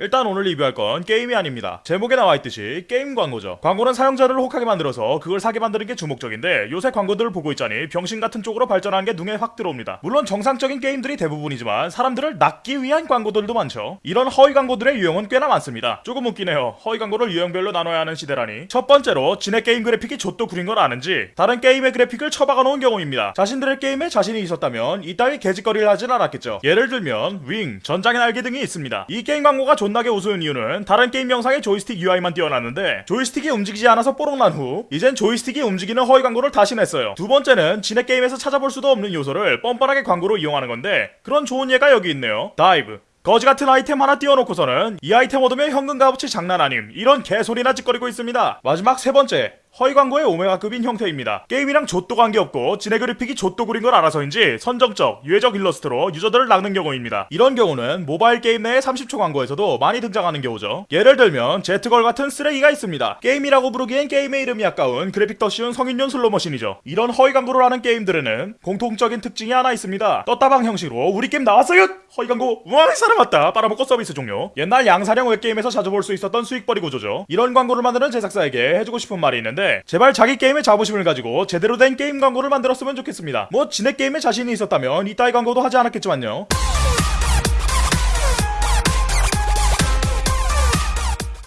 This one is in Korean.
일단 오늘 리뷰할 건 게임이 아닙니다. 제목에 나와있듯이 게임 광고죠. 광고는 사용자를 혹하게 만들어서 그걸 사게 만드는 게 주목적인데 요새 광고들을 보고 있자니 병신 같은 쪽으로 발전하는 게 눈에 확 들어옵니다. 물론 정상적인 게임들이 대부분이지만 사람들을 낚기 위한 광고들도 많죠. 이런 허위 광고들의 유형은 꽤나 많습니다. 조금 웃기네요. 허위 광고를 유형별로 나눠야 하는 시대라니. 첫 번째로 지네 게임 그래픽이 좆도 구린 걸 아는지 다른 게임의 그래픽을 처박아 놓은 경우입니다. 자신들의 게임에 자신이 있었다면 이따위 개짓거리를 하진 않았겠죠. 예를 들면 윙, 전장의 날개 등이 있습니다. 이 게임 광고가 존나게 우스운 이유는 다른 게임 영상에 조이스틱 UI만 띄워놨는데 조이스틱이 움직이지 않아서 뽀록난 후 이젠 조이스틱이 움직이는 허위 광고를 다시 냈어요. 두 번째는 지네 게임에서 찾아볼 수도 없는 요소를 뻔뻔하게 광고로 이용하는 건데 그런 좋은 예가 여기 있네요. 다이브. 거지 같은 아이템 하나 띄워놓고서는 이 아이템 얻으면 현금 값어치 장난 아님 이런 개소리나 지껄이고 있습니다. 마지막 세 번째 허위 광고의 오메가급인 형태입니다. 게임이랑 좆도 관계없고 지네 그래픽이 좆도 구린 걸 알아서인지 선정적, 유해적 일러스트로 유저들을 낚는 경우입니다. 이런 경우는 모바일 게임 내의 30초 광고에서도 많이 등장하는 경우죠. 예를 들면 제트걸 같은 쓰레기가 있습니다. 게임이라고 부르기엔 게임의 이름이 아까운 그래픽 덮어씌운 성인용 슬로머신이죠. 이런 허위 광고를 하는 게임들에는 공통적인 특징이 하나 있습니다. 떴다방 형식으로 우리 게임 나왔어요! 허위 광고 우왕 사람 왔다 빨아먹고 서비스 종료. 옛날 양사령 웹게임에서 자주 볼 수 있었던 수익벌이 구조죠. 이런 광고를 만드는 제작사에게 해주고 싶은 말이 있는데 제발 자기 게임의 자부심을 가지고 제대로 된 게임 광고를 만들었으면 좋겠습니다. 뭐 진의 게임에 자신이 있었다면 이따위 광고도 하지 않았겠지만요.